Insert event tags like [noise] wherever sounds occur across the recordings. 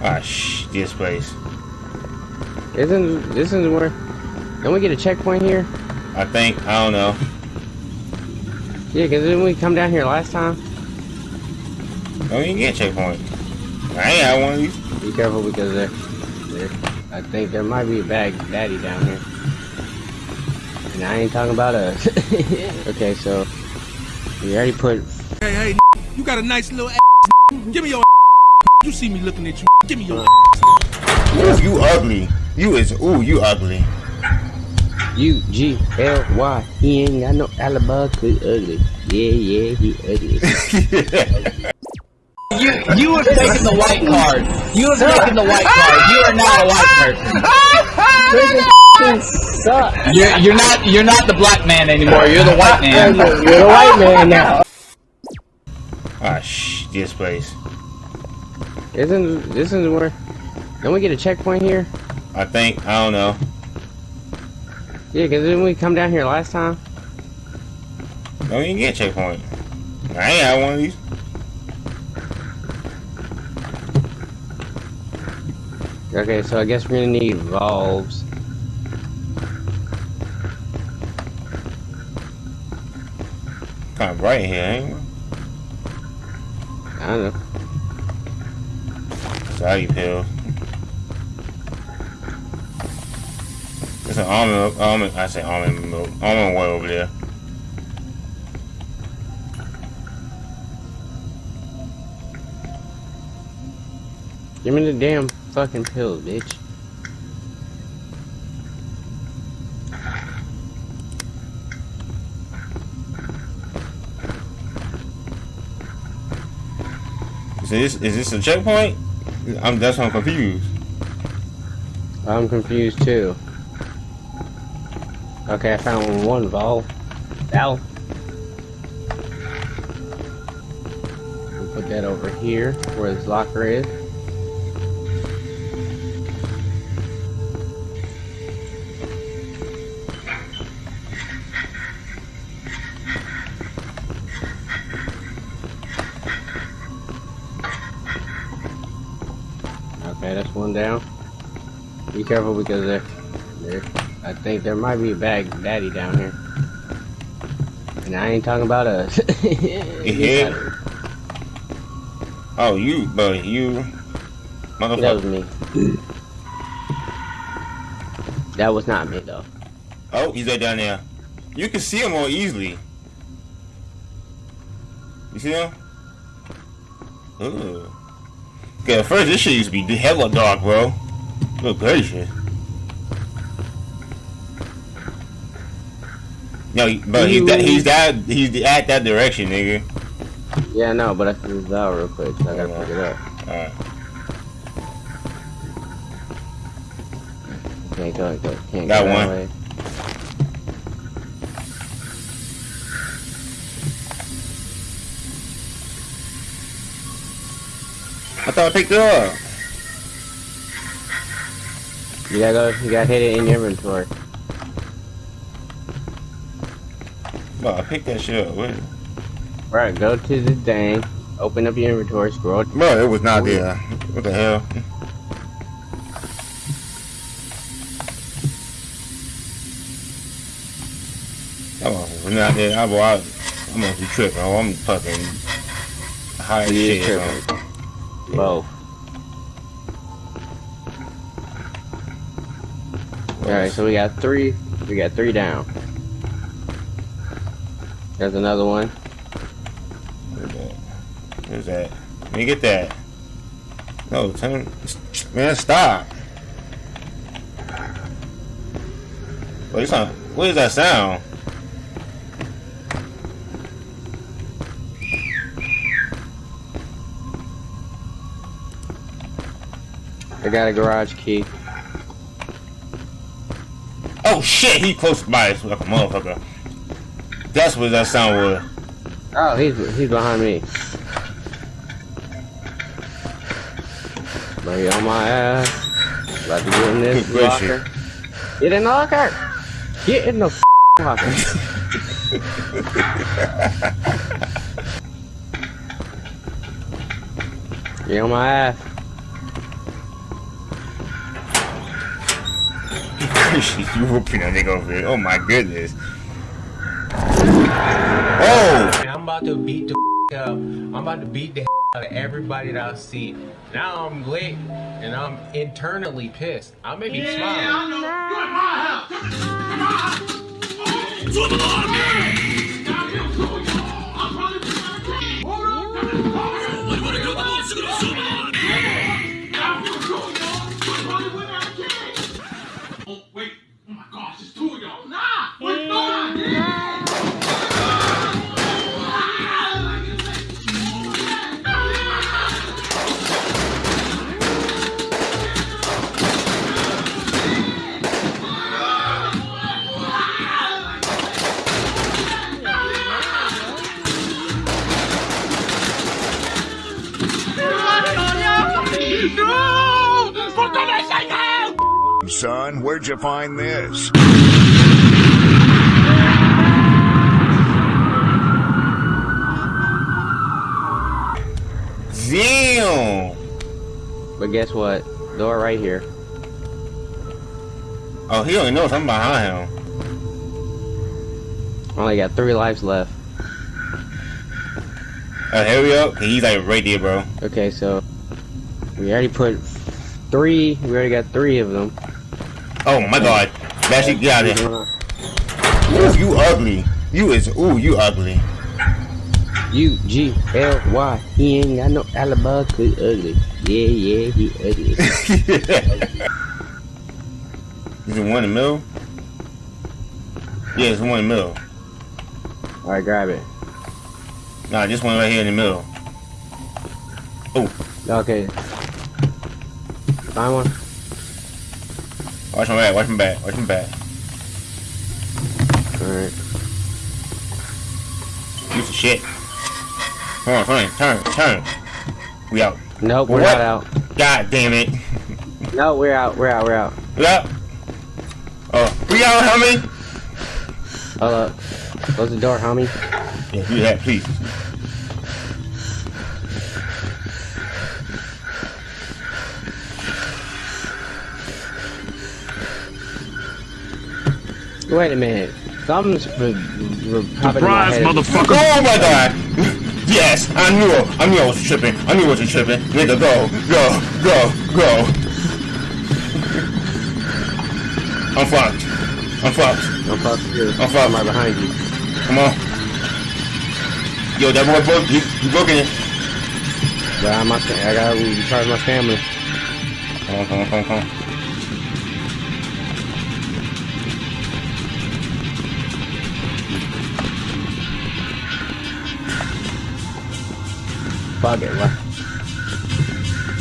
Ah, shh, this place. Isn't this is where? Don't we get a checkpoint here? I think. I don't know. Yeah, because didn't we come down here last time? Don't even get a checkpoint. I ain't had one of these. Be careful because there, there, I think there might be a bag daddy down here. And I ain't talking about us. [laughs] okay, so we already put. Hey, hey, you got a nice little ass. Give me your You see me looking at you. Give me your Ooh, you ugly. You is ooh, you ugly. U G L Y. He ain't got no alibi 'cause he ugly. Yeah, yeah, he ugly. [laughs] You you have taken the white card. You have taken the white card. You are not a white person. Suck. You're you're not you're not the black man anymore. You're the white man. You're the white man now. Ah, shh, this place. Isn't this is where? Don't we get a checkpoint here? I think. I don't know. Yeah, because didn't we come down here last time? Don't even get a checkpoint. I ain't had one of these. Okay, so I guess we're gonna need valves. Kind of bright here, ain't it? I don't know. Sorry, pill. There's an almond, almond, I say almond milk, almond oil over there. Give me the damn fucking pills, bitch. Is this, is this a checkpoint? I'm, that's why I'm confused. I'm confused too. Okay, I found one valve. Valve. We'll put that over here where his locker is. That's one down. Be careful because there, there, I think there might be a bag daddy down here. And I ain't talking about us. [laughs] Yeah. Oh, you, but you, That was me. That was not me though. Oh, he's right down there. You can see him more easily. You see him? Ooh. Okay, at first this shit used to be hella dark, bro. Look good gracious. No, but he's that, he's that he's at that direction, nigga. Yeah, no, but I threw this out real quick, so I gotta pick it up. Alright. Can't go, go can't Got go that one. Thought I picked it up. You gotta go. You gotta hit it in your inventory. Bro, I picked that shit up. Wait. Right, go to the thing. Open up your inventory. Scroll. Bro, it was not there. What the hell? Come on, we're not there. I, boy, I, I must be tripping. Oh, I'm fucking high as shit. Both. Alright, so we got three. We got three down. There's another one. Where's that? Where's that? Let me get that. No, turn. Man, stop. Wait. What is that sound? I got a garage key. Oh shit, he close by us like a motherfucker. That's what that sound was. Oh, he's he's behind me. Buddy on my ass. About to get in this Good locker. Get in the locker. Get in the locker. [laughs] Get on my ass. You whooping that nigga over there. Oh my goodness. Oh! I'm about to beat the f- up. I'm about to beat the out of everybody that I see. Now I'm lit and I'm internally pissed. I may be smiling. Yeah, I know. You're at my house. You're at my house. Oh, Son, where'd you find this? Damn! But guess what? Door right here. Oh, he only knows I'm behind him. Only got three lives left. Oh, here we go. He's like right there, bro. Okay, so we already put three. We already got three of them. Oh my god. Shit got it. Ooh, you ugly. You is, ooh, you ugly. U G L Y. He ain't got no alibi 'cause he ugly. Yeah, yeah, he ugly. [laughs] Is it one in the middle? Yeah, it's one in the middle. All right, grab it. Nah, this one right here in the middle. Oh. Okay. Find one. Watch my back, watch my back, watch my back. All right. Piece of shit. Come on, turn, turn, turn. We out. Nope, we're What? not out. God damn it. No, we're out. We're out. We're out. We out. Oh, we out, homie. Hold up. Close the door, homie. Yeah, do that, please. Wait a minute. Something's re- re- popping in my. Oh my god! Yes, I knew it. I knew I was tripping. I knew I was tripping. Nigga, go, go, go, go. I'm fucked. I'm fucked. I'm fucking you. I'm fucked. I'm right behind you. Come on. Yo, that boy broke. He, he broke it. But I'm not, I gotta recharge my stamina. Come on, come on, come on, come on. It. What?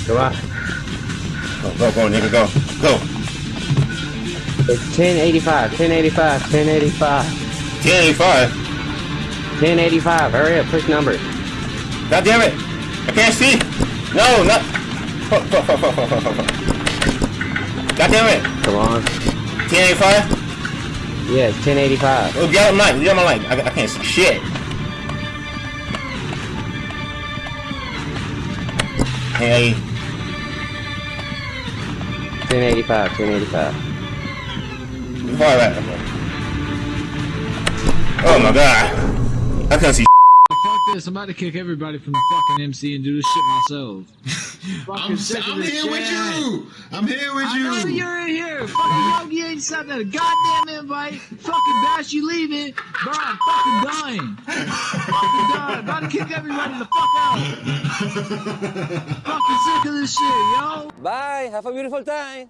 Go out. Go, go, go, nigga, go, go. It's 1085. 1085. 1085. 1085. 1085. Hurry up. Push numbers. God damn it! I can't see. No, not. God damn it! Come on. 1085. Yeah, it's 1085. Oh, get out my light. Get out my light. I, I can't see shit. Hey, 1085. 1085. far. Oh my god. I can't see. Fuck this, I'm about to kick everybody from the fucking MC and do this shit myself. [laughs] Fucking I'm, sick I'm this here with you. I'm here with I know you. you're in here. Fucking Yogi ain't sent a goddamn invite. Fucking Bash, you leaving. Bro, I'm fucking dying. fucking dying. About to kick everybody the fuck out. [laughs] fucking sick of this shit, yo. Bye. Have a beautiful time.